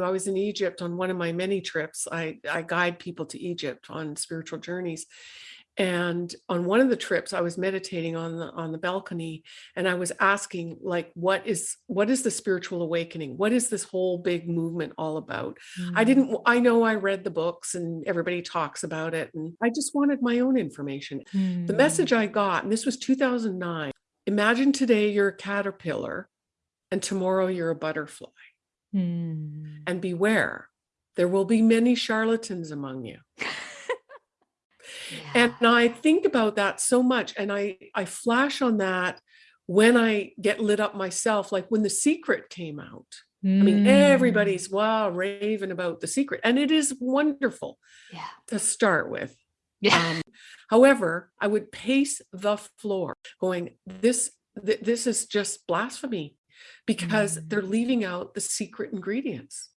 I was in Egypt on one of my many trips. I, I guide people to Egypt on spiritual journeys. And on one of the trips, I was meditating on the on the balcony and I was asking, like, what is what is the spiritual awakening? What is this whole big movement all about? I Mm. didn't I know I read the books and everybody talks about it. And I just wanted my own information. The Mm. message I got, and this was 2009, imagine today you're a caterpillar and tomorrow you're a butterfly. Mm. And beware, there will be many charlatans among you. And I think about that so much and I I flash on that when I get lit up myself, like when The Secret came out. I mean, Mm. everybody's wow, raving about The Secret, and it is wonderful Yeah. to start with. Yeah. Um, however, I would pace the floor going, this th- this is just blasphemy because they're Mm. leaving out the secret ingredients.